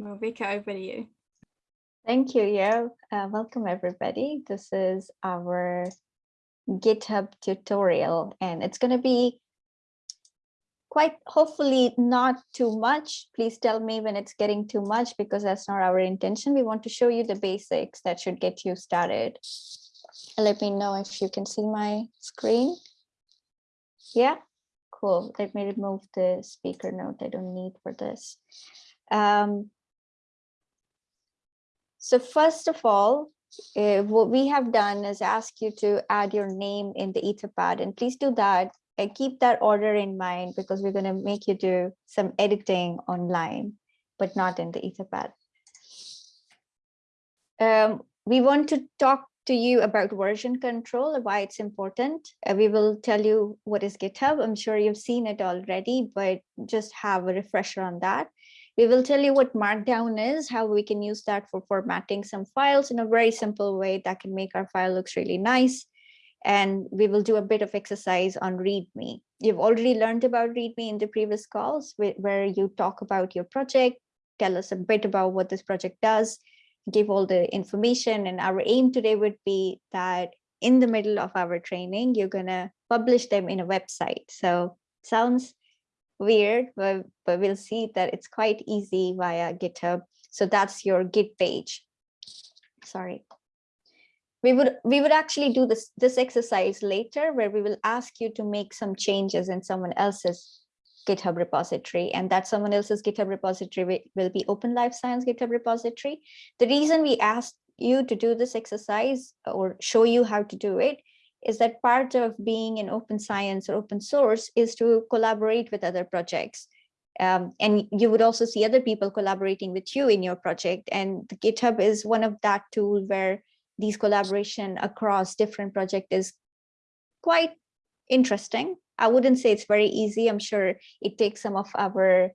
Malvika, over to you. Thank you, Yo. Uh, welcome, everybody. This is our GitHub tutorial, and it's going to be quite hopefully not too much. Please tell me when it's getting too much because that's not our intention. We want to show you the basics that should get you started. Let me know if you can see my screen. Yeah, cool. Let me remove the speaker note I don't need for this. Um, so first of all, uh, what we have done is ask you to add your name in the etherpad and please do that and keep that order in mind because we're going to make you do some editing online, but not in the etherpad. Um, we want to talk to you about version control, and why it's important. Uh, we will tell you what is GitHub. I'm sure you've seen it already, but just have a refresher on that. We will tell you what Markdown is, how we can use that for formatting some files in a very simple way that can make our file looks really nice. And we will do a bit of exercise on README. You've already learned about README in the previous calls where you talk about your project, tell us a bit about what this project does, give all the information. And our aim today would be that in the middle of our training, you're gonna publish them in a website. So sounds weird, but, but we'll see that it's quite easy via GitHub. So that's your Git page. Sorry. We would we would actually do this this exercise later where we will ask you to make some changes in someone else's GitHub repository and that someone else's GitHub repository will be Open Life Science GitHub repository. The reason we asked you to do this exercise or show you how to do it is that part of being in open science or open source is to collaborate with other projects. Um, and you would also see other people collaborating with you in your project. And GitHub is one of that tool where these collaboration across different projects is quite interesting. I wouldn't say it's very easy. I'm sure it takes some of our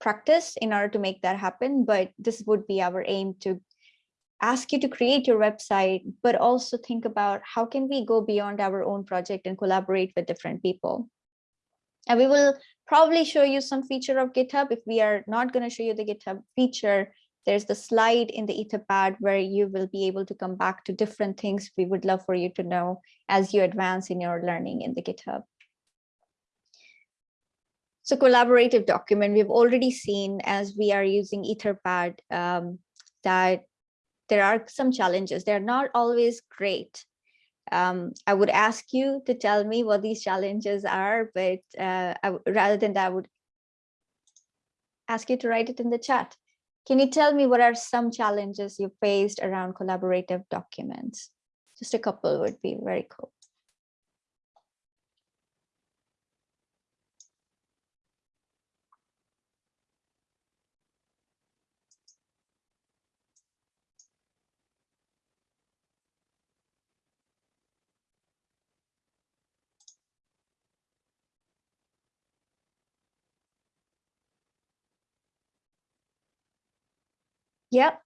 practice in order to make that happen, but this would be our aim to ask you to create your website, but also think about how can we go beyond our own project and collaborate with different people. And we will probably show you some feature of GitHub. If we are not going to show you the GitHub feature, there's the slide in the etherpad where you will be able to come back to different things we would love for you to know as you advance in your learning in the GitHub. So collaborative document, we've already seen as we are using etherpad um, that there are some challenges. They're not always great. Um, I would ask you to tell me what these challenges are, but uh, rather than that, I would ask you to write it in the chat. Can you tell me what are some challenges you faced around collaborative documents? Just a couple would be very cool. Yep,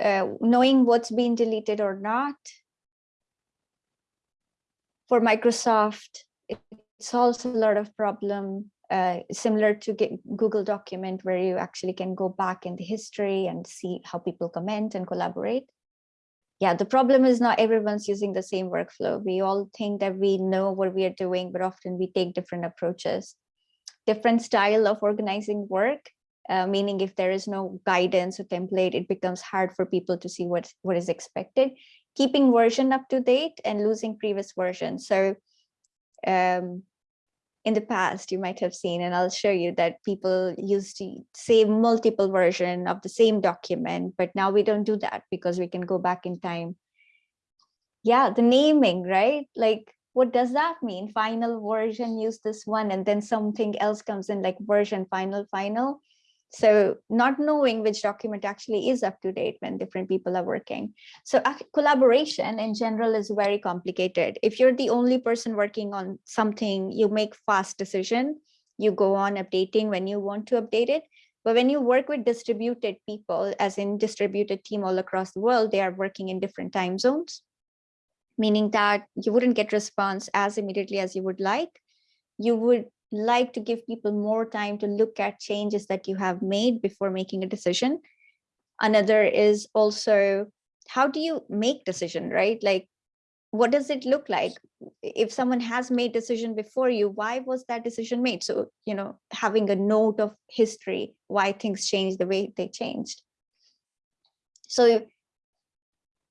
uh, knowing what's been deleted or not. For Microsoft, it solves a lot of problem uh, similar to Google document where you actually can go back in the history and see how people comment and collaborate. Yeah, the problem is not everyone's using the same workflow. We all think that we know what we are doing, but often we take different approaches. Different style of organizing work uh, meaning if there is no guidance or template, it becomes hard for people to see what, what is expected. Keeping version up to date and losing previous versions. So um, in the past, you might have seen, and I'll show you that people used to save multiple version of the same document, but now we don't do that because we can go back in time. Yeah, the naming, right? Like, what does that mean? Final version, use this one, and then something else comes in like version, final, final. So not knowing which document actually is up to date when different people are working. So collaboration in general is very complicated. If you're the only person working on something, you make fast decision. You go on updating when you want to update it. But when you work with distributed people, as in distributed team all across the world, they are working in different time zones, meaning that you wouldn't get response as immediately as you would like. You would like to give people more time to look at changes that you have made before making a decision. Another is also, how do you make decision, right? Like, what does it look like? If someone has made decision before you, why was that decision made? So, you know, having a note of history, why things changed the way they changed. So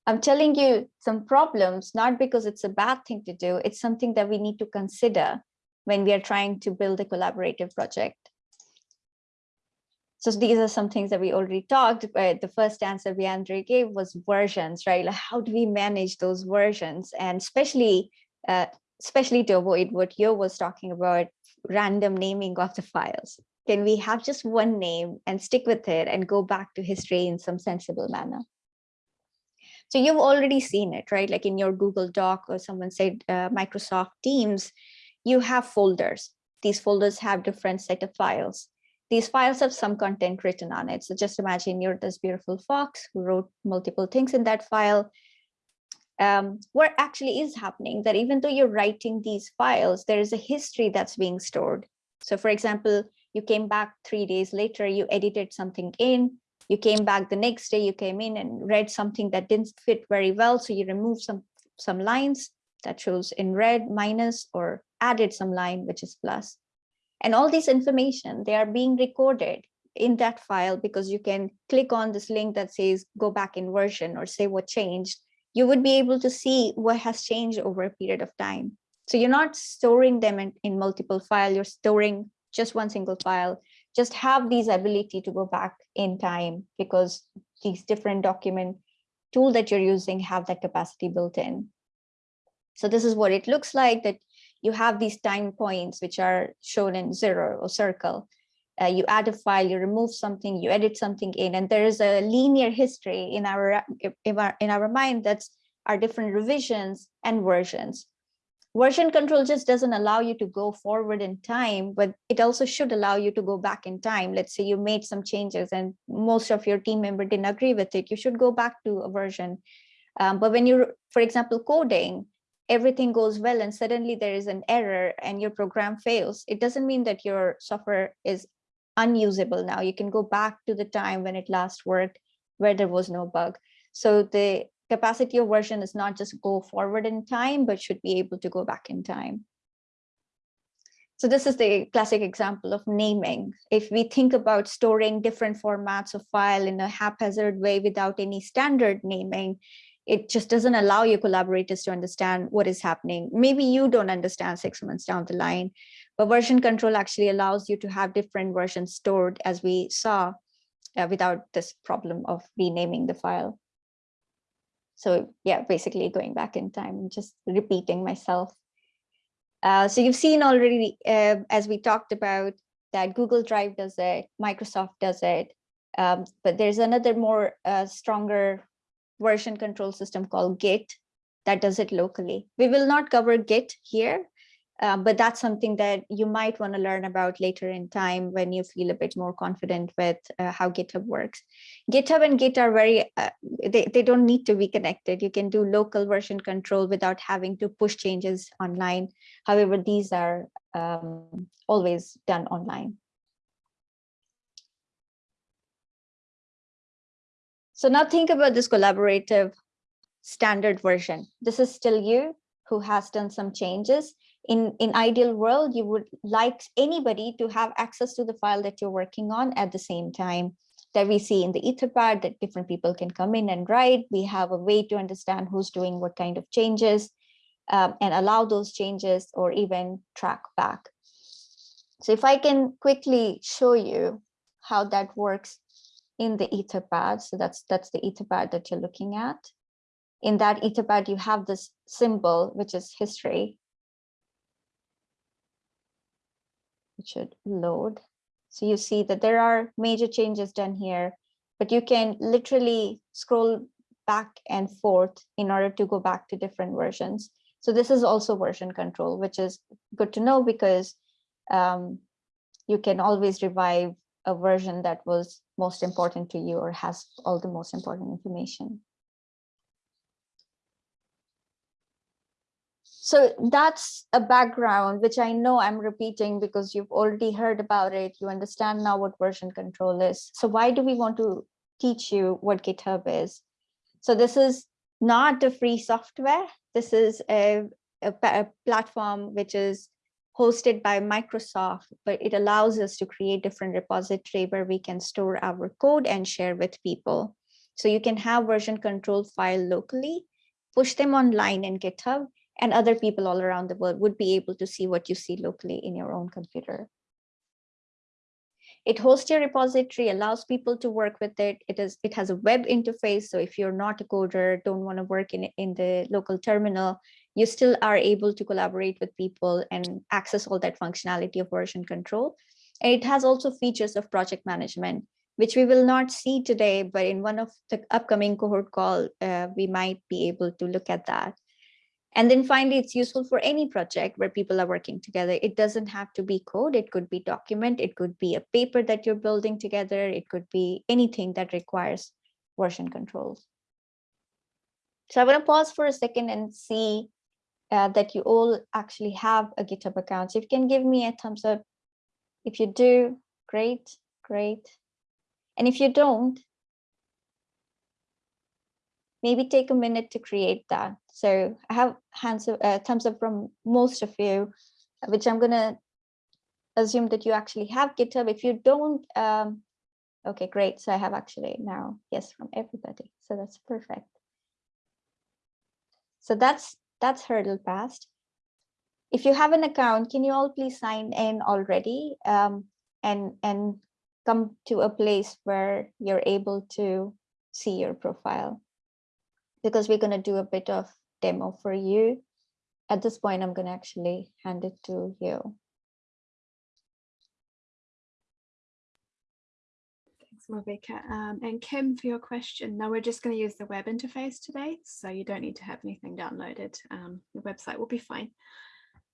I'm telling you some problems, not because it's a bad thing to do, it's something that we need to consider when we are trying to build a collaborative project. So these are some things that we already talked, but the first answer Leandre gave was versions, right? Like how do we manage those versions? And especially, uh, especially to avoid what Yo was talking about, random naming of the files. Can we have just one name and stick with it and go back to history in some sensible manner? So you've already seen it, right? Like in your Google Doc or someone said uh, Microsoft Teams, you have folders. These folders have different set of files. These files have some content written on it. So just imagine you're this beautiful fox who wrote multiple things in that file. Um, what actually is happening that even though you're writing these files, there is a history that's being stored. So for example, you came back three days later, you edited something in, you came back the next day, you came in and read something that didn't fit very well. So you removed some, some lines that shows in red minus or added some line, which is plus. And all this information, they are being recorded in that file because you can click on this link that says go back in version or say what changed. You would be able to see what has changed over a period of time. So you're not storing them in, in multiple file, you're storing just one single file just have these ability to go back in time because these different document tool that you're using have that capacity built in. So this is what it looks like that you have these time points which are shown in zero or circle. Uh, you add a file, you remove something, you edit something in, and there is a linear history in our in our, in our mind that's our different revisions and versions version control just doesn't allow you to go forward in time, but it also should allow you to go back in time. Let's say you made some changes and most of your team member didn't agree with it. You should go back to a version. Um, but when you're, for example, coding, everything goes well and suddenly there is an error and your program fails. It doesn't mean that your software is unusable now. You can go back to the time when it last worked where there was no bug. So the capacity of version is not just go forward in time, but should be able to go back in time. So this is the classic example of naming. If we think about storing different formats of file in a haphazard way without any standard naming, it just doesn't allow your collaborators to understand what is happening. Maybe you don't understand six months down the line, but version control actually allows you to have different versions stored as we saw uh, without this problem of renaming the file. So yeah, basically going back in time, and just repeating myself. Uh, so you've seen already, uh, as we talked about, that Google Drive does it, Microsoft does it, um, but there's another more uh, stronger version control system called Git that does it locally. We will not cover Git here, um, but that's something that you might want to learn about later in time when you feel a bit more confident with uh, how GitHub works. GitHub and Git are very, uh, they, they don't need to be connected. You can do local version control without having to push changes online. However, these are um, always done online. So now think about this collaborative standard version. This is still you who has done some changes. In in ideal world you would like anybody to have access to the file that you're working on at the same time that we see in the etherpad that different people can come in and write. We have a way to understand who's doing what kind of changes um, and allow those changes or even track back. So if i can quickly show you how that works in the etherpad so that's that's the etherpad that you're looking at in that etherpad you have this symbol which is history it should load. So you see that there are major changes done here, but you can literally scroll back and forth in order to go back to different versions. So this is also version control, which is good to know because um, you can always revive a version that was most important to you or has all the most important information. So that's a background, which I know I'm repeating because you've already heard about it. You understand now what version control is. So why do we want to teach you what GitHub is. So this is not a free software. This is a, a, a platform which is hosted by Microsoft, but it allows us to create different repository where we can store our code and share with people. So you can have version control file locally, push them online in GitHub, and other people all around the world would be able to see what you see locally in your own computer. It hosts your repository, allows people to work with it. It is it has a web interface. So if you're not a coder, don't want to work in, in the local terminal, you still are able to collaborate with people and access all that functionality of version control. And it has also features of project management, which we will not see today, but in one of the upcoming cohort call, uh, we might be able to look at that. And then finally, it's useful for any project where people are working together. It doesn't have to be code. It could be document. It could be a paper that you're building together. It could be anything that requires version controls. So I'm going to pause for a second and see uh, that you all actually have a GitHub account. So if you can give me a thumbs up. If you do, great, great. And if you don't, maybe take a minute to create that. So I have hands up, uh, thumbs up from most of you, which I'm going to assume that you actually have GitHub. If you don't, um, okay, great. So I have actually now, yes, from everybody. So that's perfect. So that's that's hurdle passed. If you have an account, can you all please sign in already um, and, and come to a place where you're able to see your profile? because we're going to do a bit of demo for you. At this point, I'm going to actually hand it to you. Malvika. Um, and Kim, for your question, no, we're just going to use the web interface today, so you don't need to have anything downloaded. Um, the website will be fine.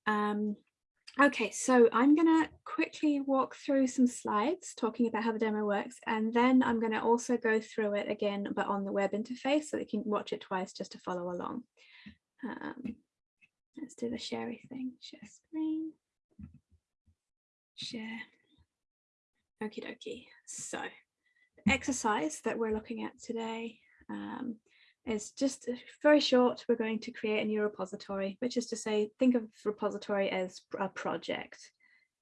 Um, Okay, so I'm going to quickly walk through some slides talking about how the demo works, and then I'm going to also go through it again, but on the web interface so you can watch it twice just to follow along. Um, let's do the sharey thing, share screen, share. Okie dokie. So exercise that we're looking at today um, is just very short. We're going to create a new repository, which is to say, think of repository as a project,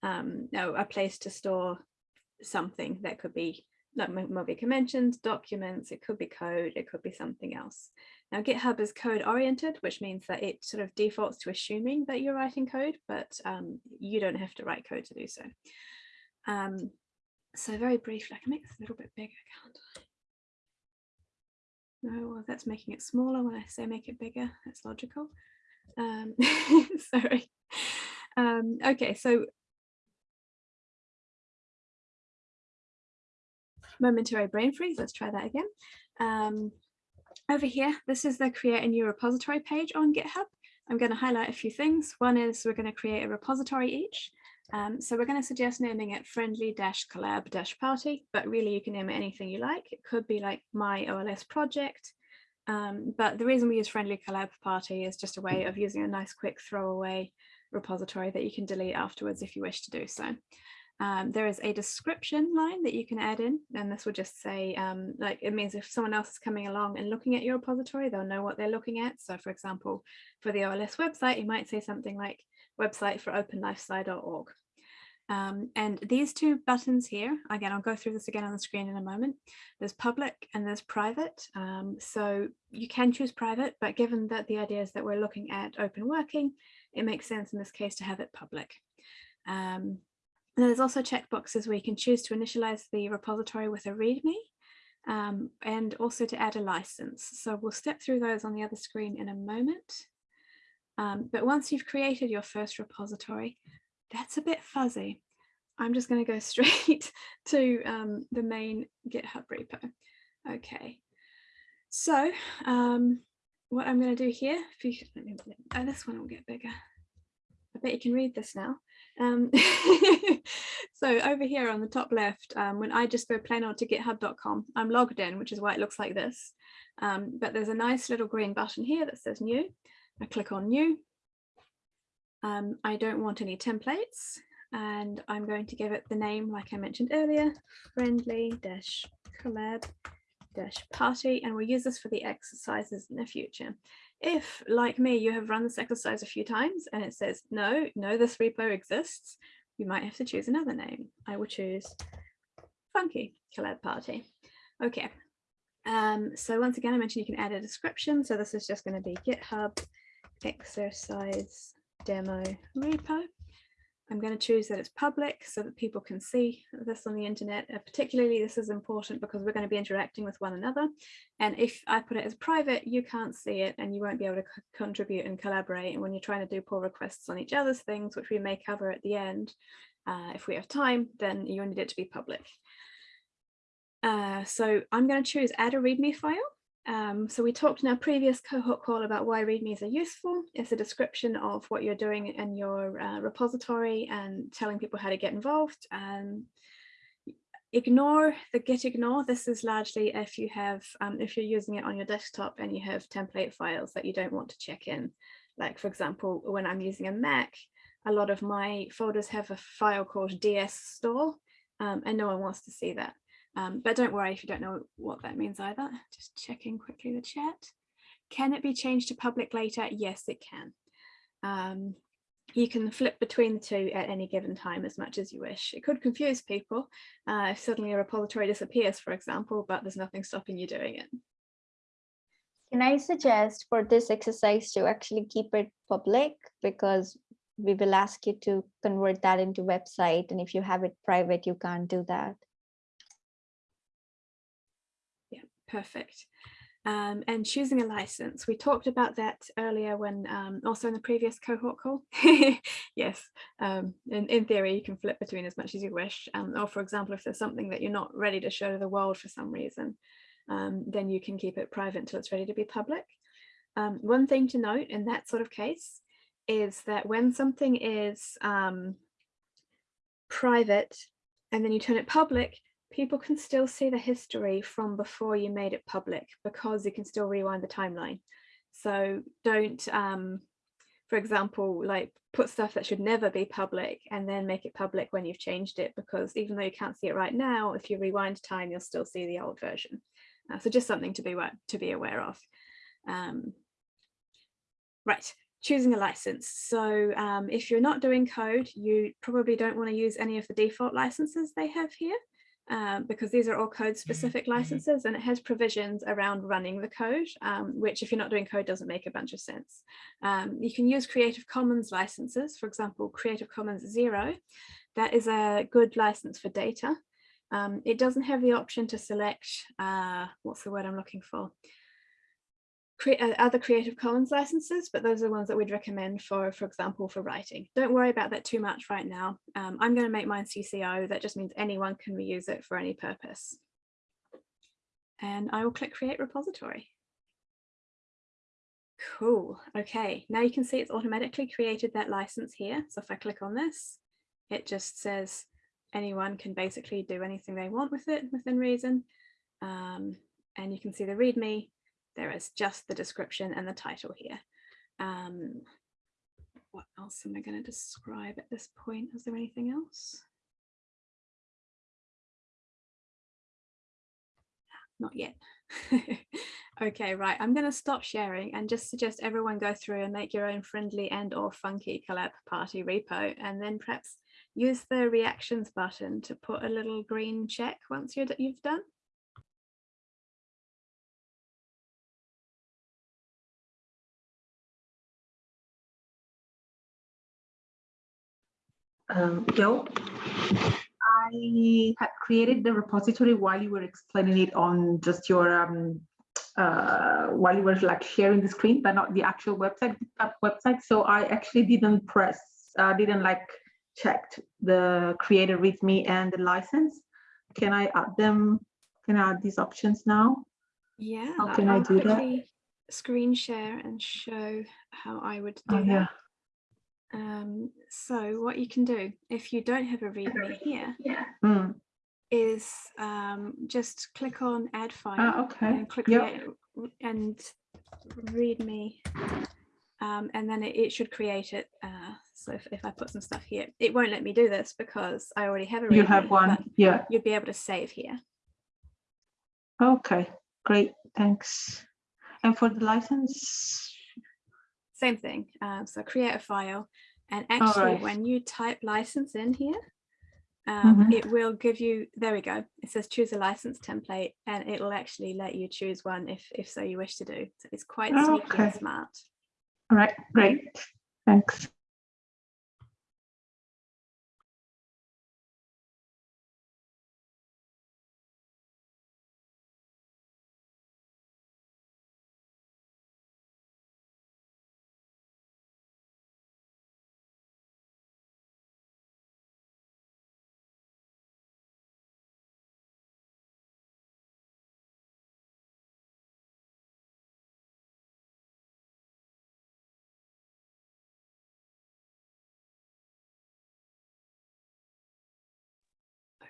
um, no, a place to store something that could be, like Malvika mentioned, documents, it could be code, it could be something else. Now GitHub is code oriented, which means that it sort of defaults to assuming that you're writing code, but um, you don't have to write code to do so. Um, so very briefly, I can make this a little bit bigger, can't I? No, well, that's making it smaller when I say make it bigger. That's logical. Um, sorry. Um, okay, so momentary brain freeze. Let's try that again. Um, over here, this is the create a new repository page on GitHub. I'm going to highlight a few things. One is we're going to create a repository each. Um, so we're going to suggest naming it friendly-collab-party, but really you can name it anything you like. It could be like my OLS project, um, but the reason we use friendly collab party is just a way of using a nice quick throwaway repository that you can delete afterwards if you wish to do so. Um, there is a description line that you can add in, and this will just say, um, like, it means if someone else is coming along and looking at your repository, they'll know what they're looking at. So for example, for the OLS website, you might say something like, website for openlifesci.org. Um, and these two buttons here, again, I'll go through this again on the screen in a moment. There's public and there's private. Um, so you can choose private, but given that the idea is that we're looking at open working, it makes sense in this case to have it public. Um, there's also checkboxes where you can choose to initialize the repository with a README um, and also to add a license. So we'll step through those on the other screen in a moment. Um, but once you've created your first repository, that's a bit fuzzy. I'm just going to go straight to um, the main GitHub repo. Okay, so um, what I'm going to do here, if you, let me, oh, this one will get bigger. I bet you can read this now. Um, so over here on the top left, um, when I just go plain old to github.com, I'm logged in, which is why it looks like this. Um, but there's a nice little green button here that says new. I click on new. Um, I don't want any templates and I'm going to give it the name like I mentioned earlier, friendly dash collab dash party and we'll use this for the exercises in the future. If, like me, you have run this exercise a few times and it says, no, no, this repo exists, you might have to choose another name. I will choose Funky Collab Party. Okay. Um, so once again, I mentioned you can add a description. So this is just going to be GitHub exercise demo repo. I'm going to choose that it's public so that people can see this on the internet. Uh, particularly, this is important because we're going to be interacting with one another. And if I put it as private, you can't see it and you won't be able to contribute and collaborate. And when you're trying to do pull requests on each other's things, which we may cover at the end, uh, if we have time, then you need it to be public. Uh, so I'm going to choose add a README file. Um, so we talked in our previous cohort call about why READMEs are useful. It's a description of what you're doing in your uh, repository and telling people how to get involved. Um, ignore the git ignore. This is largely if you have, um, if you're using it on your desktop and you have template files that you don't want to check in. Like for example, when I'm using a Mac, a lot of my folders have a file called ds store um, and no one wants to see that. Um, but don't worry if you don't know what that means either. Just checking quickly the chat. Can it be changed to public later? Yes, it can. Um, you can flip between the two at any given time as much as you wish. It could confuse people uh, if suddenly a repository disappears, for example, but there's nothing stopping you doing it. Can I suggest for this exercise to actually keep it public because we will ask you to convert that into website and if you have it private, you can't do that. Perfect. Um, and choosing a license. We talked about that earlier when um, also in the previous cohort call. yes, um, in, in theory, you can flip between as much as you wish. Um, or for example, if there's something that you're not ready to show to the world for some reason, um, then you can keep it private until it's ready to be public. Um, one thing to note in that sort of case is that when something is private and then you turn it public, people can still see the history from before you made it public because you can still rewind the timeline. So don't, um, for example, like put stuff that should never be public and then make it public when you've changed it because even though you can't see it right now, if you rewind time, you'll still see the old version. Uh, so just something to be to be aware of. Um, right, choosing a license. So um, if you're not doing code, you probably don't want to use any of the default licenses they have here um, because these are all code specific Mm-hmm. licenses and it has provisions around running the code, um, which if you're not doing code doesn't make a bunch of sense. Um, you can use Creative Commons licenses, for example, Creative Commons Zero. That is a good license for data. Um, it doesn't have the option to select, uh, what's the word I'm looking for? Cre uh, other Creative Commons licenses, but those are the ones that we'd recommend for, for example, for writing. Don't worry about that too much right now. Um, I'm going to make mine CC0. That just means anyone can reuse it for any purpose. And I will click Create Repository. Cool. Okay, now you can see it's automatically created that license here. So if I click on this, it just says anyone can basically do anything they want with it within reason. Um, and you can see the README there is just the description and the title here. Um, what else am I going to describe at this point? Is there anything else? Not yet. okay, right. I'm going to stop sharing and just suggest everyone go through and make your own friendly and or funky collab party repo and then perhaps use the reactions button to put a little green check once you've done. Um, Yo, I had created the repository while you were explaining it on just your um, uh, while you were like sharing the screen, but not the actual website uh, website. So I actually didn't press, uh, didn't like checked the creator README and the license. Can I add them? Can I add these options now? Yeah, How can I I'll do that? Screen share and show how I would do Oh, that. yeah. Um, so what you can do if you don't have a README here Hmm. is um, just click on Add File Ah, okay. and click Yep. create and README, um, and then it, it should create it. Uh, so if, if I put some stuff here, it won't let me do this because I already have a README. You have one. Yeah. You'd be able to save here. Okay. great, thanks. And for the license, Same thing. Um, so create a file and actually right. when you type license in here, um, Mhm. it will give you, there we go. It says choose a license template and it will actually let you choose one if, if so you wish to do. So it's quite sneaky and smart. all right, great, thanks.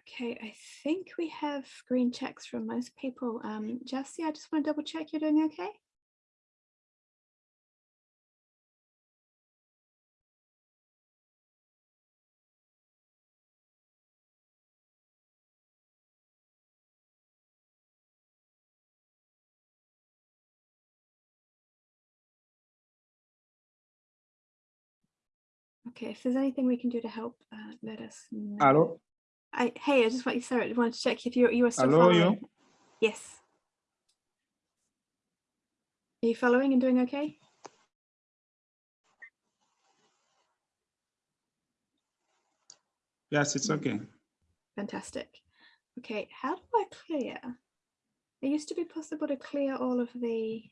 Okay, I think we have green checks from most people. Um, Jesse, I just want to double check you're doing okay. Okay, if there's anything we can do to help, uh, let us know. Hello, I, hey, I just want you, sorry, I wanted to check if you're you were still Hello, you? following. Yes. Are you following and doing okay? yes, it's okay. Fantastic. Okay, how do I clear? It used to be possible to clear all of the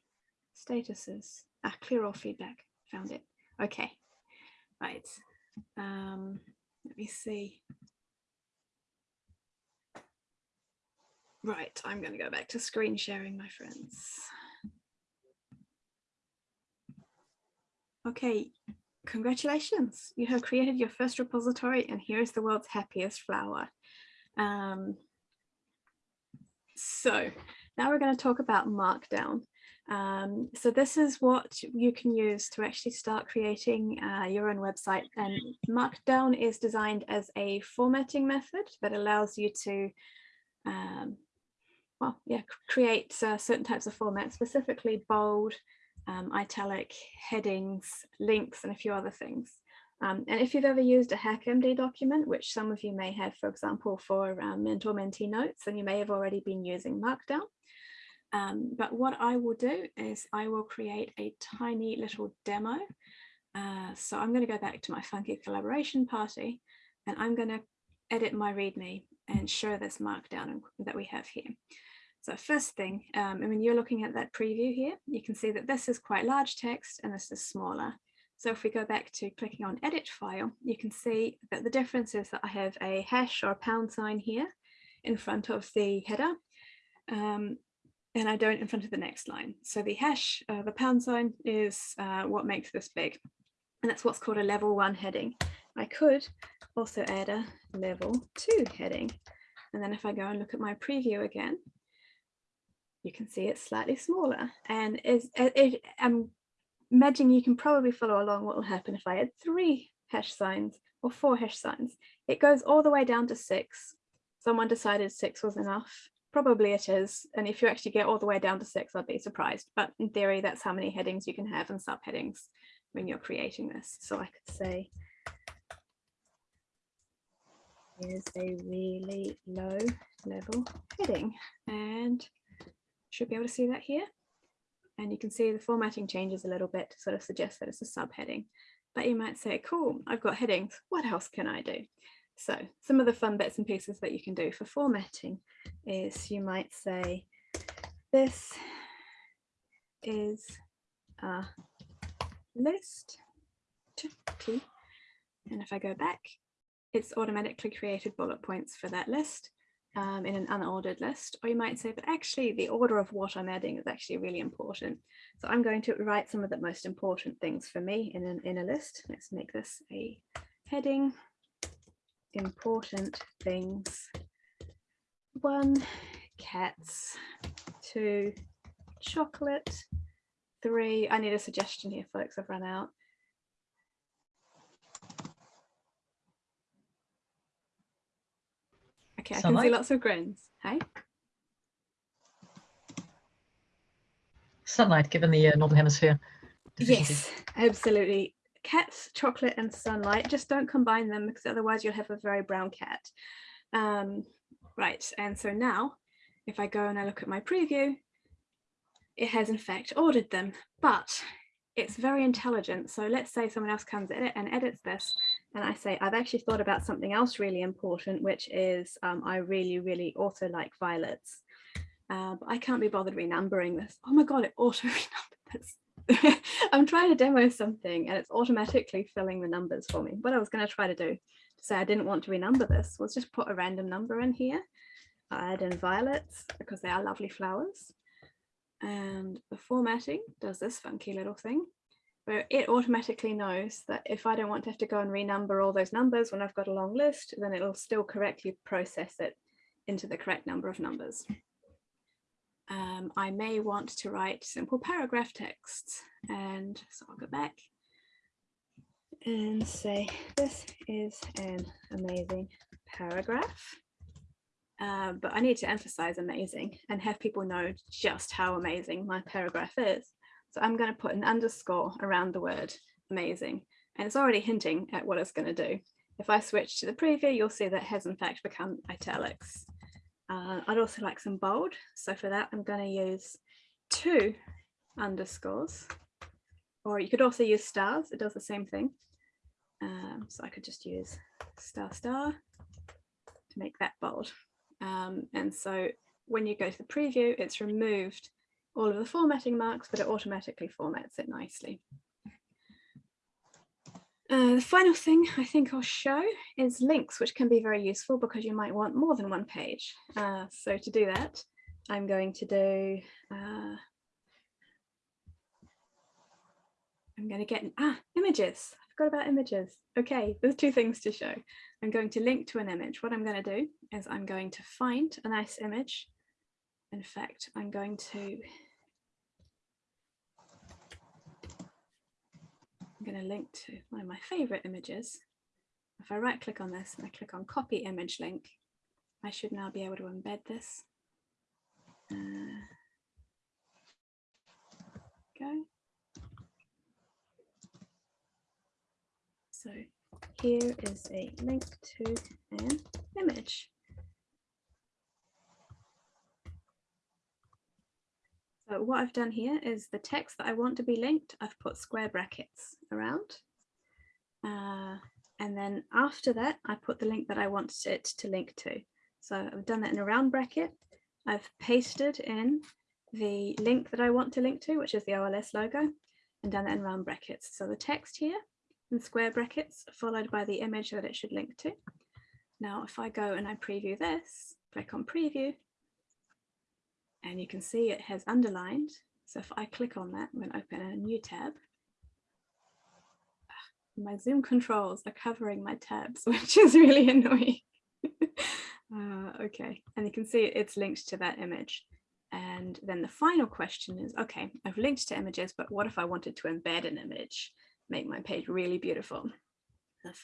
statuses. Ah, clear all feedback. Found it. Okay. Right. Um, let me see. Right, I'm going to go back to screen sharing, my friends. Okay, congratulations. You have created your first repository and here is the world's happiest flower. Um, so now we're going to talk about Markdown. Um, so this is what you can use to actually start creating uh, your own website and Markdown is designed as a formatting method that allows you to um, well, yeah, create uh, certain types of formats, specifically bold, um, italic, headings, links, and a few other things. Um, and if you've ever used a HackMD document, which some of you may have, for example, for um, mentor-mentee notes, then you may have already been using Markdown. Um, but what I will do is I will create a tiny little demo. Uh, so I'm going to go back to my funky collaboration party and I'm going to edit my README and show this Markdown that we have here. So first thing, um, and when you're looking at that preview here, you can see that this is quite large text and this is smaller. So if we go back to clicking on edit file, you can see that the difference is that I have a hash or a pound sign here in front of the header. Um, and I don't in front of the next line. So the hash, uh, the pound sign is uh, what makes this big. And that's what's called a level one heading. I could also add a level two heading. And then if I go and look at my preview again, you can see it's slightly smaller. And it, uh, I'm imagining you can probably follow along what will happen if I add three hash signs or four hash signs. It goes all the way down to six. Someone decided six was enough. Probably it is. And if you actually get all the way down to six, I'd be surprised. But in theory, that's how many headings you can have and subheadings when you're creating this. So I could say, here's a really low level heading and should be able to see that here. And you can see the formatting changes a little bit to sort of suggest that it's a subheading. But you might say, cool, I've got headings. What else can I do? So some of the fun bits and pieces that you can do for formatting is you might say, this is a list. And if I go back, it's automatically created bullet points for that list um, in an unordered list. Or you might say, but actually the order of what I'm adding is actually really important. So I'm going to write some of the most important things for me in, an, in a list. Let's make this a heading, important things. One, cats. Two, chocolate. Three, I need a suggestion here, folks, I've run out. Okay, I can see lots of grins. Hey. sunlight given the uh, northern hemisphere. Yes, absolutely. Cats, chocolate and sunlight, just don't combine them because otherwise you'll have a very brown cat. Um, right, and so now if I go and I look at my preview, it has in fact ordered them, but it's very intelligent. So let's say someone else comes in and edits this and I say, I've actually thought about something else really important, which is um, I really, really also like violets. Uh, but I can't be bothered renumbering this. Oh my God, it auto renumbered this. I'm trying to demo something and it's automatically filling the numbers for me. What I was going to try to do to say I didn't want to renumber this was just put a random number in here. I add in violets because they are lovely flowers. And the formatting does this funky little thing where it automatically knows that if I don't want to have to go and renumber all those numbers when I've got a long list, then it'll still correctly process it into the correct number of numbers. Um, I may want to write simple paragraph texts and so I'll go back and say this is an amazing paragraph. Uh, but I need to emphasize amazing and have people know just how amazing my paragraph is. So I'm going to put an underscore around the word amazing, and it's already hinting at what it's going to do. If I switch to the preview, you'll see that has in fact become italics. Uh, I'd also like some bold. So for that, I'm going to use two underscores, or you could also use stars. It does the same thing. Um, so I could just use star star to make that bold. Um, and so when you go to the preview, it's removed all of the formatting marks, but it automatically formats it nicely. Uh, the final thing I think I'll show is links, which can be very useful because you might want more than one page. Uh, so to do that, I'm going to do, uh, I'm going to get, ah, images. I forgot about images. Okay, there's two things to show. I'm going to link to an image. What I'm going to do is I'm going to find a nice image. In fact, I'm going to I'm going to link to one of my favorite images. If I right click on this and I click on copy image link, I should now be able to embed this. Uh, go. So here is a link to an image. What I've done here is the text that I want to be linked, I've put square brackets around. Uh, and then after that, I put the link that I want it to link to. So I've done that in a round bracket. I've pasted in the link that I want to link to, which is the OLS logo, and done that in round brackets. So the text here in square brackets followed by the image that it should link to. Now, if I go and I preview this, click on preview, and you can see it has underlined. So if I click on that, I'm going to open a new tab. My Zoom controls are covering my tabs, which is really annoying. uh, okay, and you can see it's linked to that image. And then the final question is, okay, I've linked to images, but what if I wanted to embed an image? make my page really beautiful.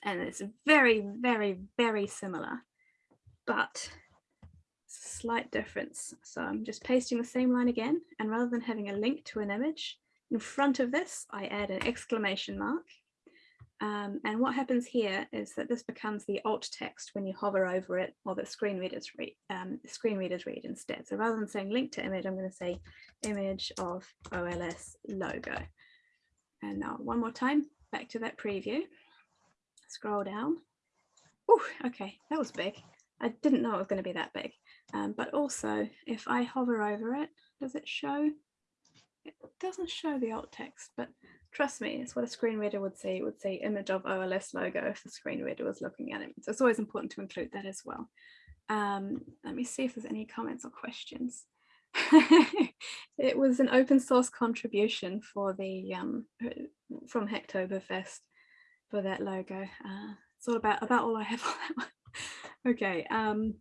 And it's very, very, very similar, but slight difference. So I'm just pasting the same line again, and rather than having a link to an image, in front of this, I add an exclamation mark. Um, and what happens here is that this becomes the alt text when you hover over it or the screen readers read, um, screen readers read instead. So rather than saying link to image, I'm going to say image of OLS logo. And now one more time, back to that preview. Scroll down. Oh, okay, that was big. I didn't know it was going to be that big. Um, but also, if I hover over it, does it show? It doesn't show the alt text, but trust me, it's what a screen reader would see. It would see image of OLS logo if the screen reader was looking at it. So it's always important to include that as well. Um, let me see if there's any comments or questions. it was an open source contribution for the um, from Hacktoberfest for that logo. Uh, it's all about about all I have on that one. okay. Um,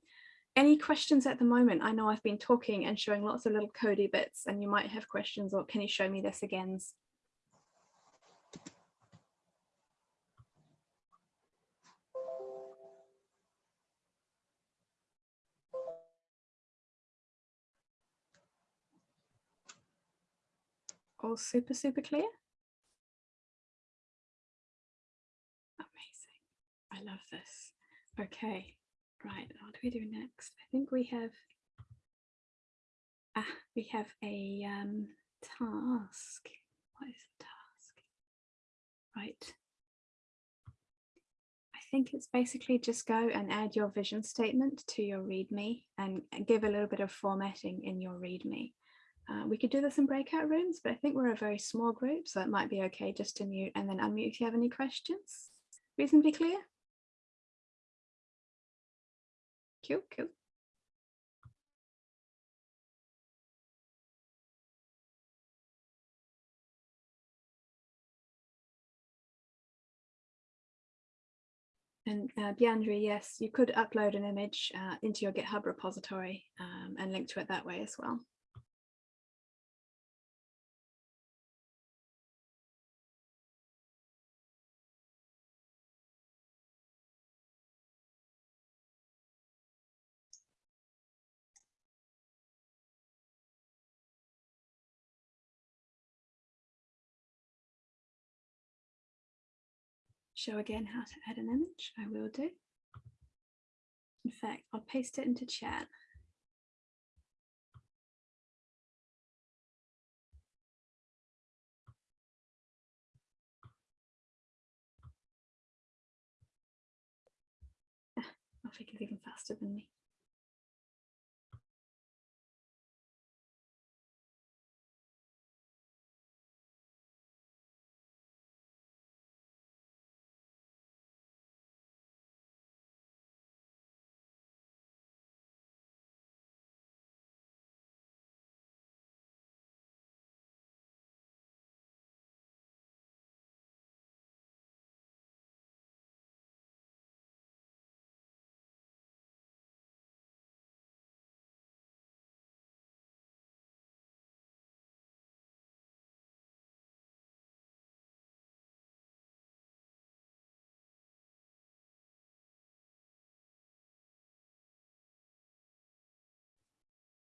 any questions at the moment? I know I've been talking and showing lots of little cody bits and you might have questions or can you show me this again? all super, super clear? Amazing. I love this. Okay, right. What do we do next? I think we have, ah, we have a um, task. What is the task? Right. I think it's basically just go and add your vision statement to your README and give a little bit of formatting in your README. Uh, we could do this in breakout rooms, but I think we're a very small group, so it might be okay just to mute and then unmute if you have any questions. Reasonably clear? Cool, cool. And uh, Biandri, yes, you could upload an image uh, into your GitHub repository um, and link to it that way as well. Show again how to add an image, I will do. In fact, I'll paste it into chat. Ah, Alfie is even faster than me.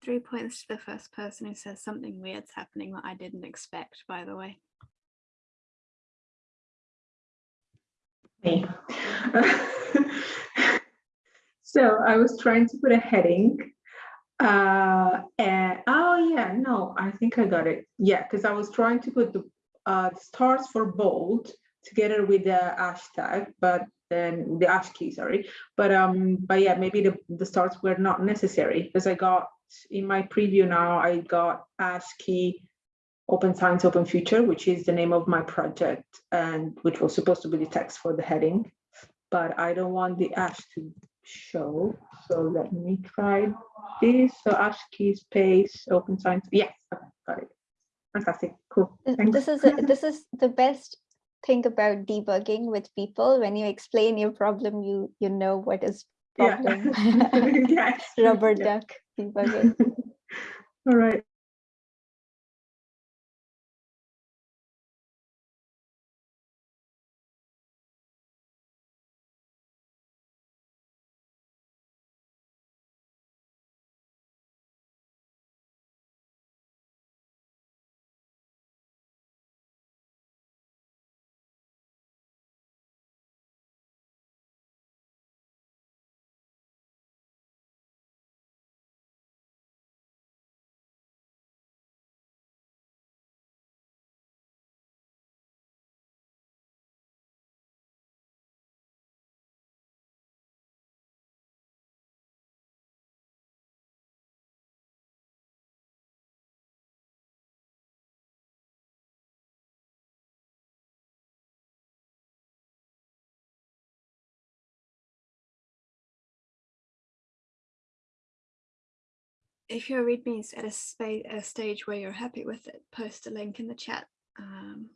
Three points to the first person who says something weird's happening that I didn't expect, by the way. Me. so I was trying to put a heading. Uh, and oh yeah, no, I think I got it. Yeah, because I was trying to put the uh, stars for bold together with the hashtag, but then the hash key, sorry. But um, but yeah, maybe the, the stars were not necessary because I got in my preview now, I got ASCII Open Science, Open Future, which is the name of my project and which was supposed to be the text for the heading, but I don't want the ash to show. So let me try this. So ASCII space Open Science. Yes, okay, got it. Fantastic, cool. Thanks. This is a, this is the best thing about debugging with people. When you explain your problem, you you know what is problem. Yeah. yes. Rubber duck. All right. If your readme is at a, a stage where you're happy with it, post a link in the chat um,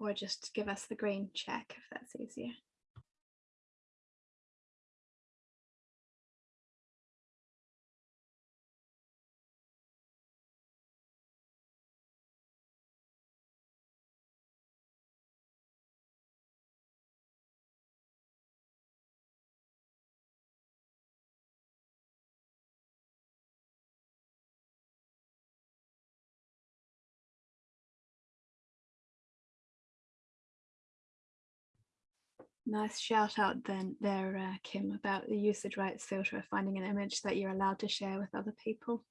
or just give us the green check if that's easier. Nice shout out then there, uh, Kim, about the usage rights filter finding an image that you're allowed to share with other people.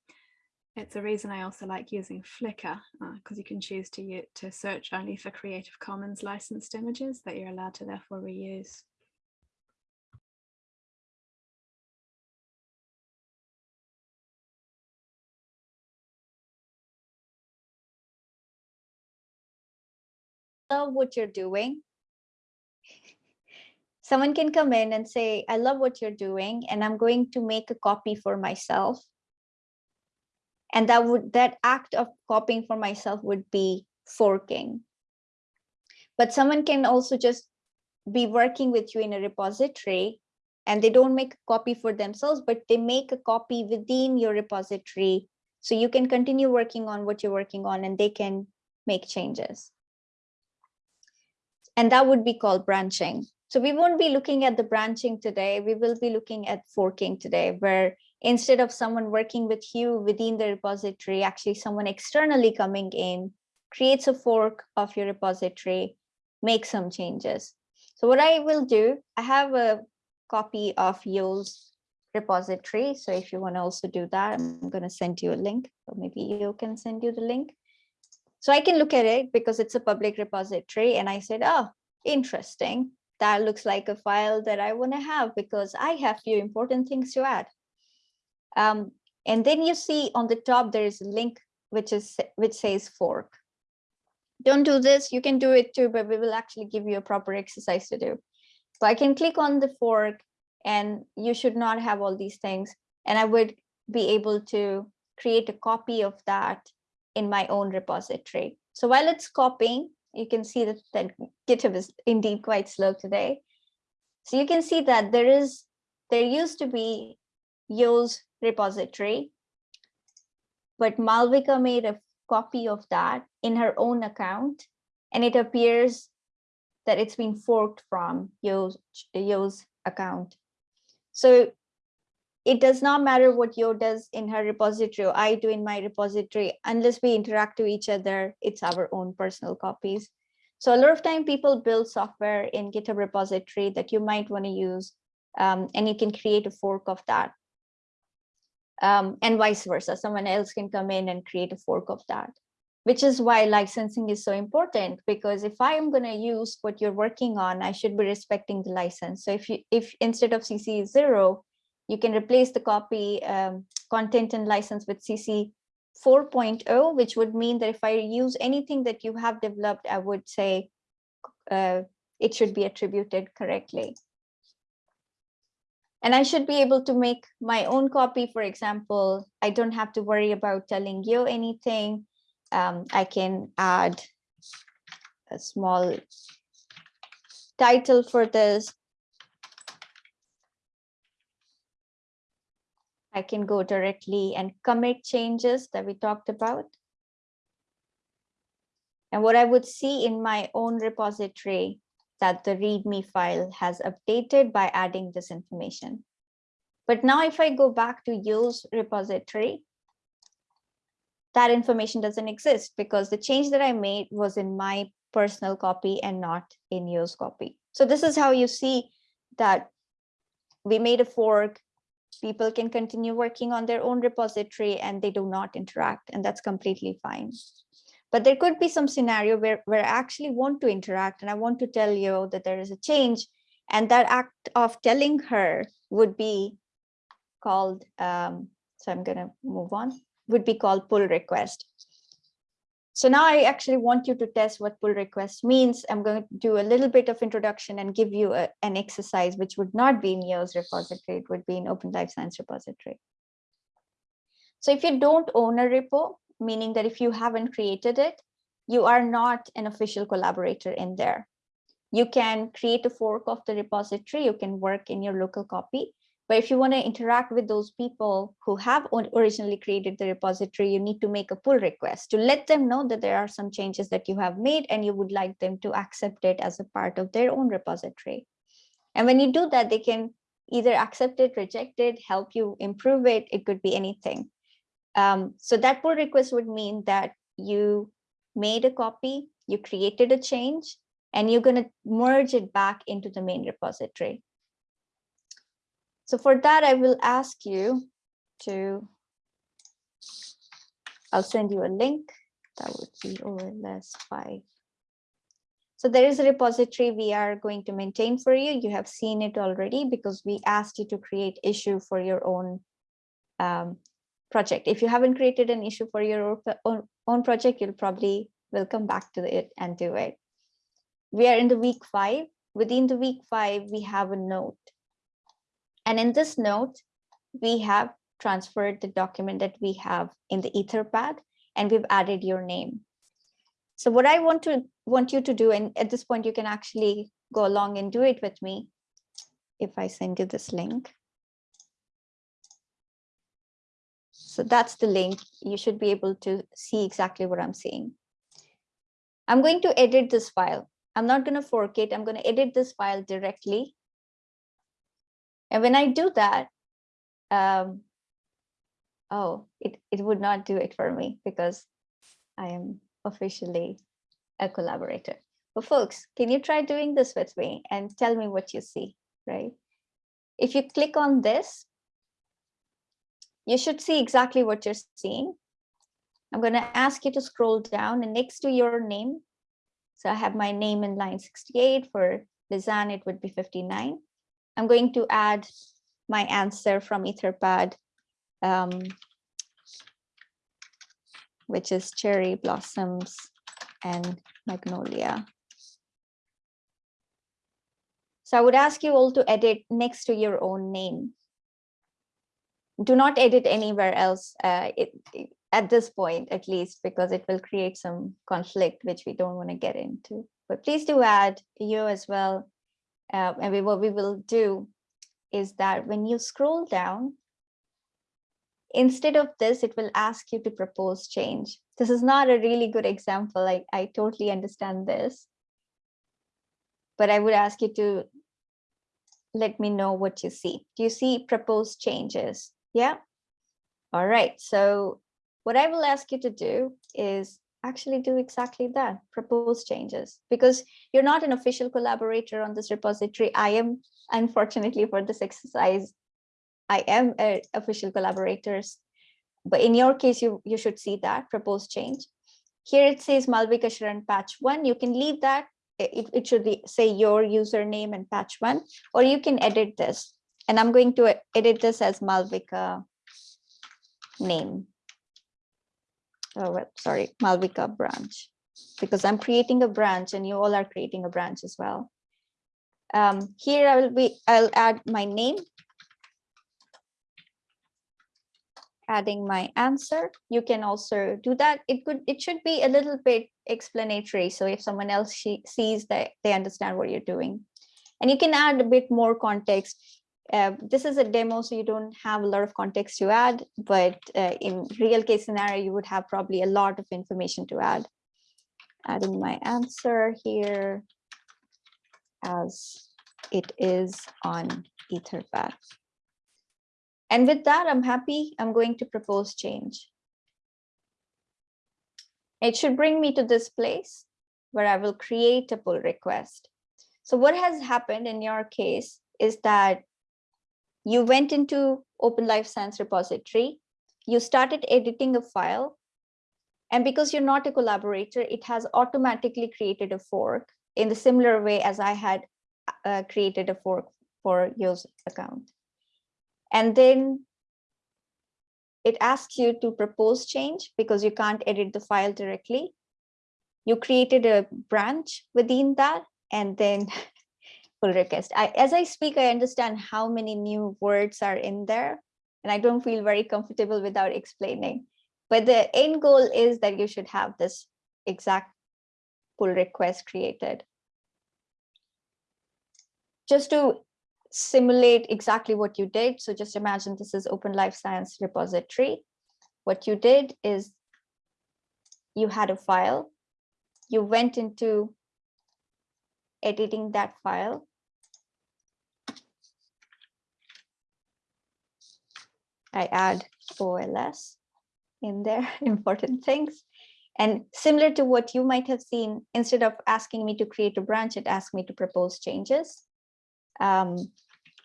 It's a reason I also like using Flickr because you can choose to to search only for Creative Commons licensed images that you're allowed to therefore reuse. love what you're doing. Someone can come in and say, I love what you're doing, and I'm going to make a copy for myself. And that would that act of copying for myself would be forking. But someone can also just be working with you in a repository and they don't make a copy for themselves, but they make a copy within your repository. So you can continue working on what you're working on and they can make changes and that would be called branching. So we won't be looking at the branching today. We will be looking at forking today, where instead of someone working with you within the repository, actually someone externally coming in, creates a fork of your repository, make some changes. So what I will do, I have a copy of Yo's repository. So if you want to also do that, I'm going to send you a link, or maybe you can send you the link. So I can look at it because it's a public repository. And I said, oh, interesting. That looks like a file that I want to have because I have few important things to add. Um, and then you see on the top, there is a link which is which says fork. Don't do this. You can do it too, but we will actually give you a proper exercise to do. So I can click on the fork and you should not have all these things. And I would be able to create a copy of that in my own repository. So while it's copying, you can see that, that GitHub is indeed quite slow today. So you can see that there is, there used to be Yo's repository, but Malvika made a copy of that in her own account, and it appears that it's been forked from Yo's, Yo's account. So it does not matter what Yo does in her repository or I do in my repository, unless we interact with each other, it's our own personal copies. So a lot of time people build software in GitHub repository that you might want to use, um, and you can create a fork of that. Um, and vice versa, someone else can come in and create a fork of that, which is why licensing is so important, because if I am going to use what you're working on, I should be respecting the license. So if you if instead of CC zero, you can replace the copy um, content and license with CC 4.0, which would mean that if I use anything that you have developed, I would say uh, it should be attributed correctly. And I should be able to make my own copy, for example, I don't have to worry about telling you anything. Um, I can add a small title for this I can go directly and commit changes that we talked about. And what I would see in my own repository that the README file has updated by adding this information. But now if I go back to Yo's repository, that information doesn't exist because the change that I made was in my personal copy and not in Yo's copy. So this is how you see that we made a fork, people can continue working on their own repository and they do not interact and that's completely fine but there could be some scenario where, where I actually want to interact and I want to tell you that there is a change and that act of telling her would be called, um, so I'm gonna move on, would be called pull request. So now I actually want you to test what pull request means. I'm going to do a little bit of introduction and give you a, an exercise, which would not be in Yo's repository, it would be in Open Life Science repository. So if you don't own a repo, meaning that if you haven't created it, you are not an official collaborator in there. You can create a fork of the repository, you can work in your local copy, but if you want to interact with those people who have originally created the repository, you need to make a pull request to let them know that there are some changes that you have made and you would like them to accept it as a part of their own repository. And when you do that, they can either accept it, reject it, help you improve it. It could be anything. Um, so that pull request would mean that you made a copy, you created a change, and you're going to merge it back into the main repository. So for that, I will ask you to, I'll send you a link. That would be OLS 5. So there is a repository we are going to maintain for you. You have seen it already because we asked you to create issue for your own um, project. If you haven't created an issue for your own, own project, you'll probably will come back to it and do it. We are in the week five. Within the week five, we have a note. And in this note, we have transferred the document that we have in the Etherpad, and we've added your name. So what I want to want you to do, and at this point, you can actually go along and do it with me. If I send you this link. So that's the link. You should be able to see exactly what I'm seeing. I'm going to edit this file. I'm not going to fork it. I'm going to edit this file directly. And when I do that, um, oh, it, it would not do it for me because I am officially a collaborator. But folks, can you try doing this with me and tell me what you see, right? If you click on this, you should see exactly what you're seeing. I'm going to ask you to scroll down and next to your name. So I have my name in line 68 for Lizanne, it would be 59. I'm going to add my answer from Etherpad, um, which is cherry blossoms and magnolia. So I would ask you all to edit next to your own name. Do not edit anywhere else uh, it, at this point, at least, because it will create some conflict, which we don't want to get into. But please do add you as well. Uh, and what we will do is that when you scroll down, instead of this, it will ask you to propose change. This is not a really good example. I, I totally understand this. But I would ask you to let me know what you see. Do you see proposed changes? Yeah. All right. So what I will ask you to do is actually do exactly that, propose changes, because you're not an official collaborator on this repository. I am, unfortunately for this exercise, I am an official collaborators, but in your case, you, you should see that, propose change. Here it says Malvika Sharan patch one, you can leave that, it, it should be, say your username and patch one, or you can edit this. And I'm going to edit this as Malvika name oh, well, sorry, Malvika branch, because I'm creating a branch and you all are creating a branch as well. Um, here I will be, I'll add my name, adding my answer. You can also do that. It could, it should be a little bit explanatory. So if someone else she sees that they understand what you're doing. And you can add a bit more context uh, this is a demo, so you don't have a lot of context to add, but uh, in real case scenario, you would have probably a lot of information to add. Adding my answer here as it is on Etherpad. And with that, I'm happy. I'm going to propose change. It should bring me to this place where I will create a pull request. So what has happened in your case is that you went into Open Life Science repository, you started editing a file, and because you're not a collaborator, it has automatically created a fork in the similar way as I had uh, created a fork for your account. And then it asks you to propose change because you can't edit the file directly. You created a branch within that, and then pull request. I, as I speak, I understand how many new words are in there, and I don't feel very comfortable without explaining. But the end goal is that you should have this exact pull request created. Just to simulate exactly what you did. So just imagine this is Open Life Science repository. What you did is you had a file, you went into editing that file, I add OLS in there, important things. And similar to what you might have seen, instead of asking me to create a branch, it asked me to propose changes. Um,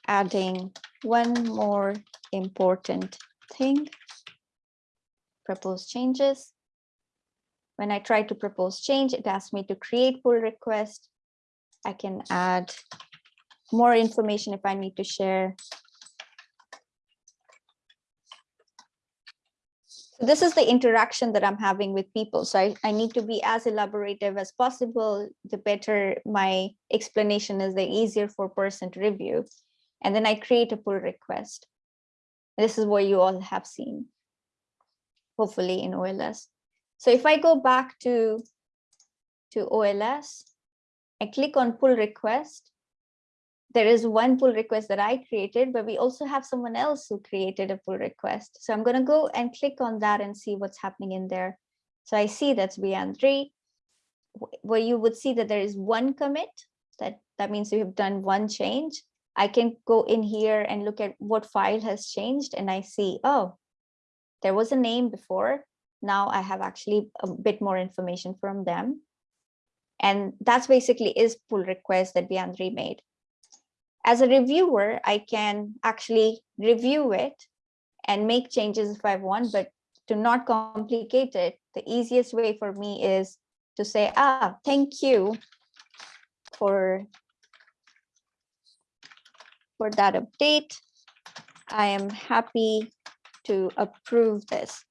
adding one more important thing. Propose changes. When I try to propose change, it asks me to create pull request. I can add more information if I need to share. So This is the interaction that I'm having with people. So I, I need to be as elaborative as possible. The better my explanation is, the easier for person to review. And then I create a pull request. This is what you all have seen, hopefully in OLS. So if I go back to, to OLS, I click on pull request. There is one pull request that I created, but we also have someone else who created a pull request. So I'm going to go and click on that and see what's happening in there. So I see that's Beyond3, where you would see that there is one commit. That, that means you have done one change. I can go in here and look at what file has changed and I see, oh, there was a name before. Now I have actually a bit more information from them. And that's basically is pull request that Beyond3 made. As a reviewer, I can actually review it and make changes if I want, but to not complicate it, the easiest way for me is to say, ah, thank you for for that update. I am happy to approve this.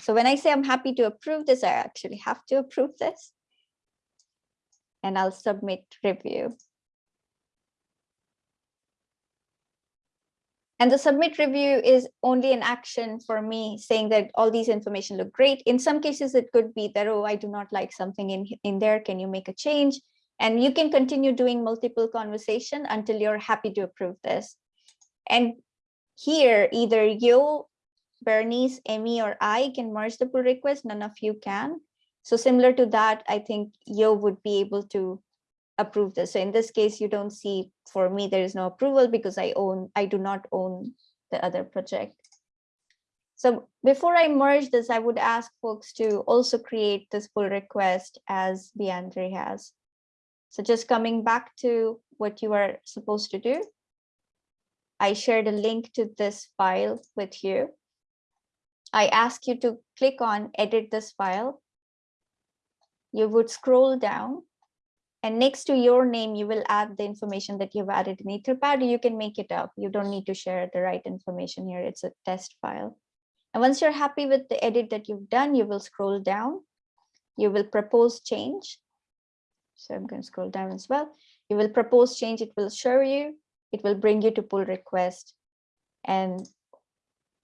So when I say I'm happy to approve this, I actually have to approve this. And I'll submit review. And the submit review is only an action for me saying that all these information look great. In some cases, it could be that, oh, I do not like something in, in there. Can you make a change? And you can continue doing multiple conversation until you're happy to approve this. And here, either you, Bernice, Emmy, or I can merge the pull request. None of you can. So similar to that, I think you would be able to approve this. So in this case, you don't see for me, there is no approval because I own, I do not own the other project. So before I merge this, I would ask folks to also create this pull request as Beyond3 has. So just coming back to what you are supposed to do. I shared a link to this file with you. I ask you to click on edit this file. You would scroll down and next to your name, you will add the information that you've added in Etherpad. You can make it up. You don't need to share the right information here. It's a test file. And once you're happy with the edit that you've done, you will scroll down. You will propose change. So I'm going to scroll down as well. You will propose change. It will show you. It will bring you to pull request. And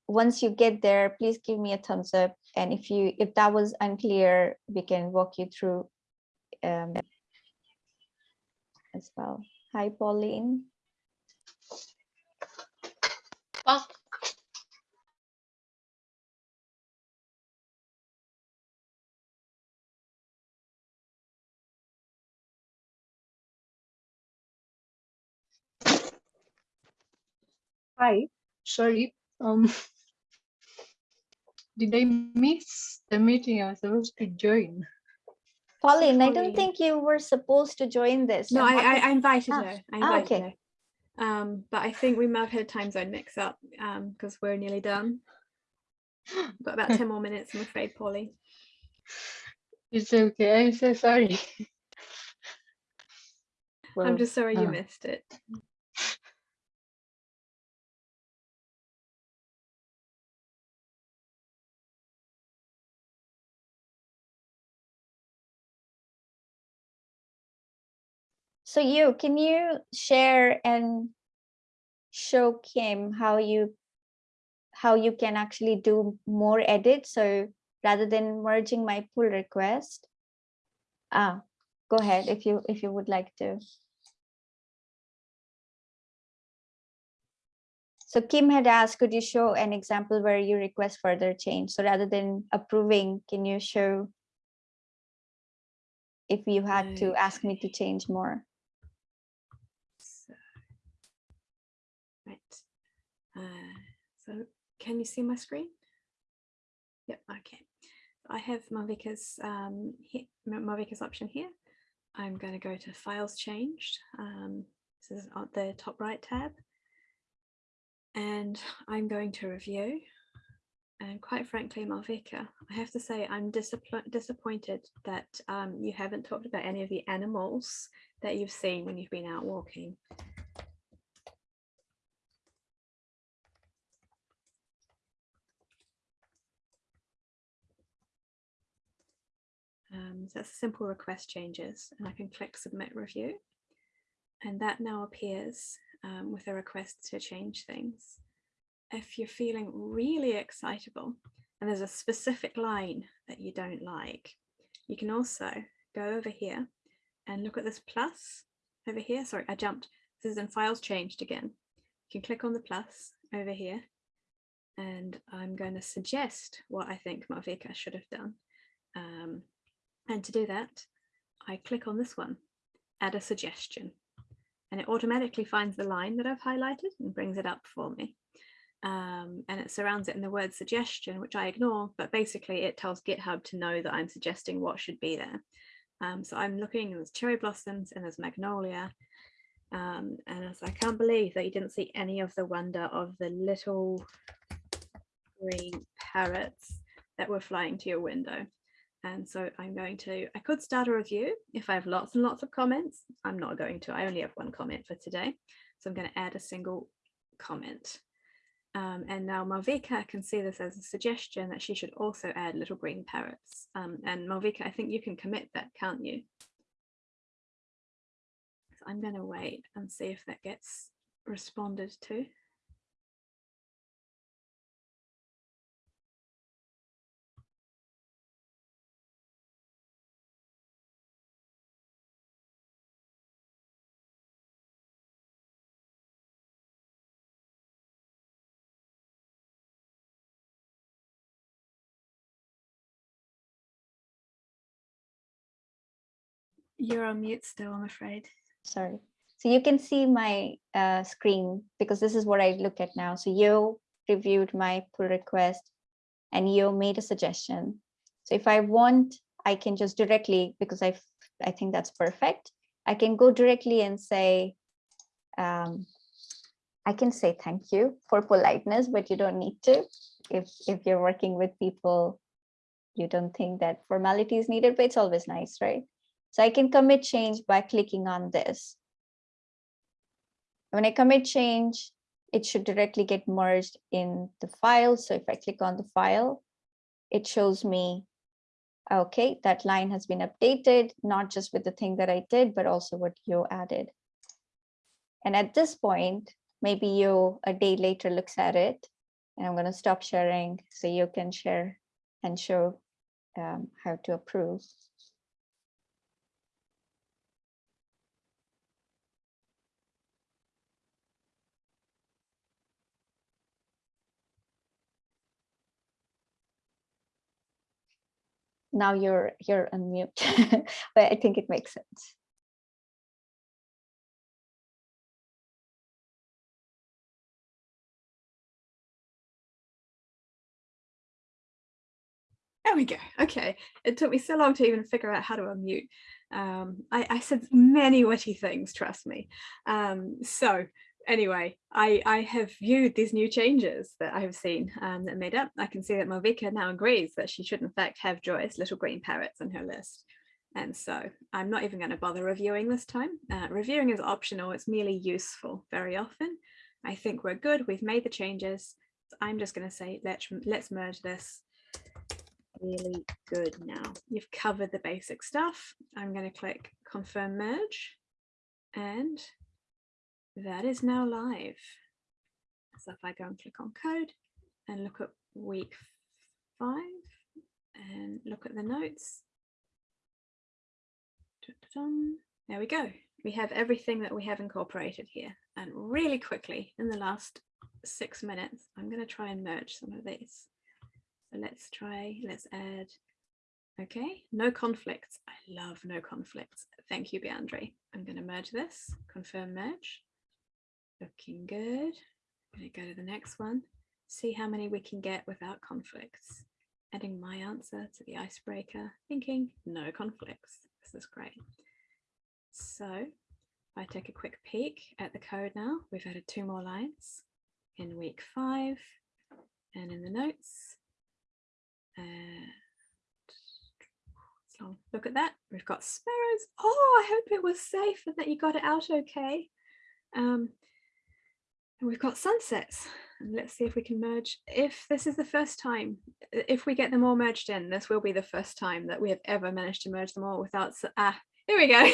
once you get there, please give me a thumbs up. And if you if that was unclear, we can walk you through um, as well. Hi, Pauline. Oh, Hi, sorry. Um, did I miss the meeting I was supposed to join? Pauline, I don't think you were supposed to join this. No, I'm I, I, invited Ah, her. I ah, okay. her. Um, but I think we might have had time zone mix up um, because we're nearly done. We've got about 10 more minutes, I'm afraid, Polly. It's okay. I'm so sorry. I'm just sorry you uh, missed it. So you, can you share and show Kim how you how you can actually do more edits? So rather than merging my pull request, ah, go ahead if you if you would like to. So Kim had asked, could you show an example where you request further change? So rather than approving, can you show if you had to ask me to change more? So, right. Uh, so can you see my screen? Yep, okay. I have Malvika's um, he- Ma- Malvika's option here. I'm going to go to Files Changed. Um, this is on the top right tab. And I'm going to review. And quite frankly, Malvika, I have to say I'm disappoint- disappointed that um, you haven't talked about any of the animals that you've seen when you've been out walking. So that's simple request changes and I can click submit review. And that now appears um, with a request to change things. If you're feeling really excitable and there's a specific line that you don't like, you can also go over here and look at this plus over here. Sorry, I jumped. This is in files changed again. You can click on the plus over here and I'm going to suggest what I think Malvika should have done. Um, and to do that, I click on this one, add a suggestion, and it automatically finds the line that I've highlighted and brings it up for me. Um, and it surrounds it in the word suggestion, which I ignore, but basically it tells GitHub to know that I'm suggesting what should be there. Um, so I'm looking, and there's cherry blossoms and there's magnolia. Um, and as I can't believe that you didn't see any of the wonder of the little green parrots that were flying to your window. And so I'm going to, I could start a review if I have lots and lots of comments. I'm not going to, I only have one comment for today. So I'm going to add a single comment. Um, and now Malvika can see this as a suggestion that she should also add little green parrots. Um, and Malvika, I think you can commit that, can't you? So I'm going to wait and see if that gets responded to. You're on mute still, I'm afraid. Sorry. So you can see my uh, screen because this is what I look at now. So you reviewed my pull request and you made a suggestion. So if I want, I can just directly, because I, I think that's perfect. I can go directly and say, um, I can say thank you for politeness, but you don't need to. If, if you're working with people, you don't think that formality is needed, but it's always nice, right? So I can commit change by clicking on this. When I commit change, it should directly get merged in the file. So if I click on the file, it shows me, okay, that line has been updated, not just with the thing that I did, but also what you added. And at this point, maybe you a day later looks at it and I'm going to stop sharing so you can share and show um, how to approve. Now you're you're on mute, but I think it makes sense. There we go. Okay. It took me so long to even figure out how to unmute. Um, I, I said many witty things, trust me. Um, so anyway, I, I have viewed these new changes that I have seen um, that made up. I can see that Malvika now agrees that she should in fact have Joyce little green parrots on her list. And so I'm not even going to bother reviewing this time. Uh, reviewing is optional, it's merely useful very often. I think we're good, we've made the changes. I'm just going to say, let's, let's merge this really good now. You've covered the basic stuff. I'm going to click confirm merge and that is now live. So if I go and click on code and look at week five and look at the notes. There we go. We have everything that we have incorporated here. And really quickly in the last six minutes, I'm going to try and merge some of these. So let's try, let's add, okay, no conflicts. I love no conflicts. Thank you, Beandre. I'm going to merge this, confirm merge. Looking good. I'm going to go to the next one. See how many we can get without conflicts. adding my answer to the icebreaker, thinking no conflicts. This is great. So if I take a quick peek at the code now, we've added two more lines in week five and in the notes. Uh, so look at that. We've got sparrows. Oh, I hope it was safe and that you got it out okay. Um, we've got sunsets. And let's see if we can merge. If this is the first time, if we get them all merged in, this will be the first time that we have ever managed to merge them all without, ah, here we go.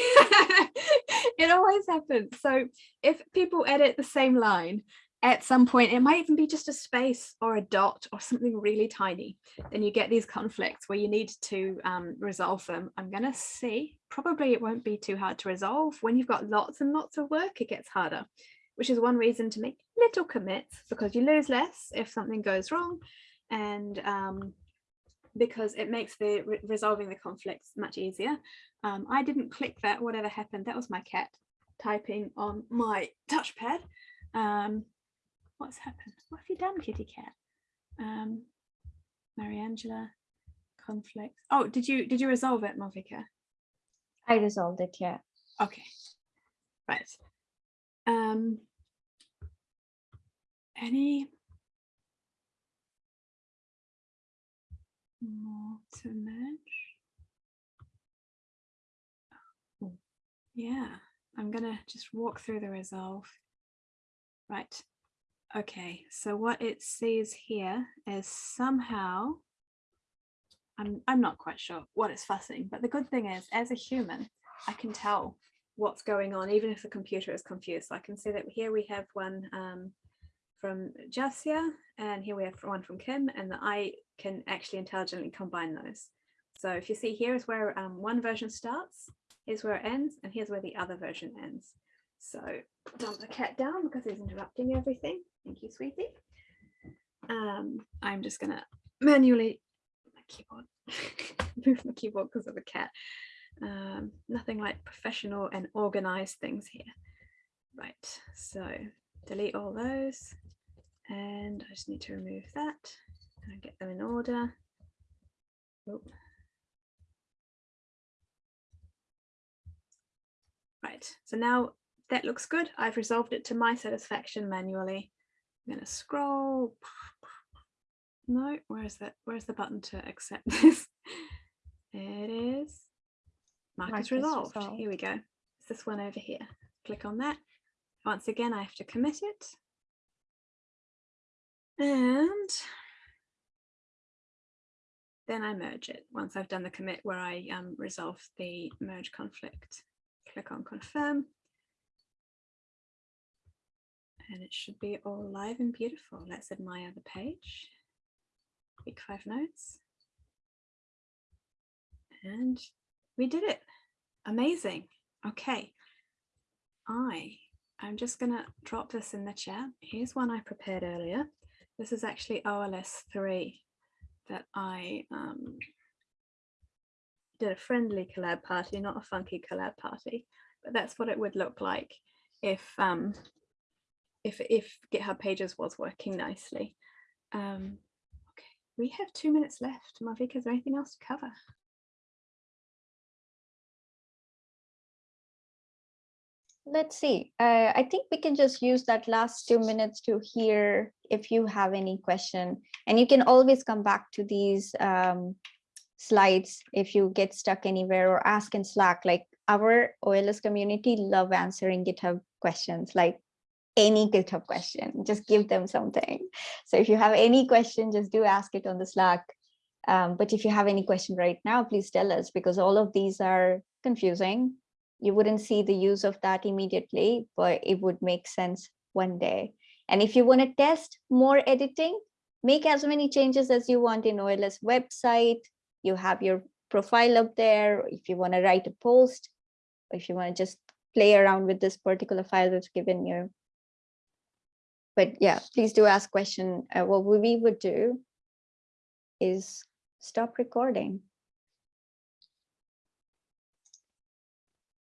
it always happens. So if people edit the same line, at some point, it might even be just a space or a dot or something really tiny. Then you get these conflicts where you need to um, resolve them. I'm going to see, probably it won't be too hard to resolve. When you've got lots and lots of work, it gets harder, which is one reason to make little commits because you lose less if something goes wrong. And um, because it makes the re resolving the conflicts much easier. Um, I didn't click that, whatever happened, that was my cat typing on my touchpad. Um, what's happened? What have you done, kitty cat? Um, Mariangela, conflict. Oh, did you did you resolve it, Malvika? I resolved it, yeah. Okay, right. Um, any more to merge? Oh, yeah, I'm gonna just walk through the resolve. Right. Okay, so what it says here is somehow, I'm, I'm not quite sure what it's fussing, but the good thing is as a human, I can tell what's going on, even if the computer is confused. So I can see that here we have one um, from Jasia, and here we have one from Kim, and I can actually intelligently combine those. So if you see here is where um, one version starts, here's where it ends, and here's where the other version ends. So dump the cat down because he's interrupting everything. Thank you, sweetie. Um, I'm just gonna manually my keyboard move my keyboard because of the cat. Um, nothing like professional and organized things here. Right, so delete all those and I just need to remove that and get them in order. Oh. Right, so now that looks good. I've resolved it to my satisfaction manually. I'm going to scroll. No, where's that? Where's the button to accept this? It is. Mark, Mark is is resolved. resolved. Here we go. It's this one over here. Click on that. Once again, I have to commit it. And then I merge it once I've done the commit where I um, resolve the merge conflict. Click on confirm and it should be all live and beautiful. Let's admire the page. Week five notes. And we did it. Amazing. Okay. I I'm just gonna drop this in the chat. Here's one I prepared earlier. This is actually OLS 3 that I um, did a friendly collab party, not a funky collab party, but that's what it would look like if um, if if GitHub Pages was working nicely. Um, okay, we have two minutes left. Malvika, is there anything else to cover? Let's see. Uh, I think we can just use that last two minutes to hear if you have any question. And you can always come back to these um, slides if you get stuck anywhere or ask in Slack. Like our OLS community love answering GitHub questions. Like any GitHub question, just give them something. So if you have any question, just do ask it on the Slack. Um, but if you have any question right now, please tell us because all of these are confusing. You wouldn't see the use of that immediately, but it would make sense one day. And if you want to test more editing, make as many changes as you want in OLS website. You have your profile up there. If you want to write a post, or if you want to just play around with this particular file that's given you, but yeah, please do ask question. Uh, what we would do is stop recording.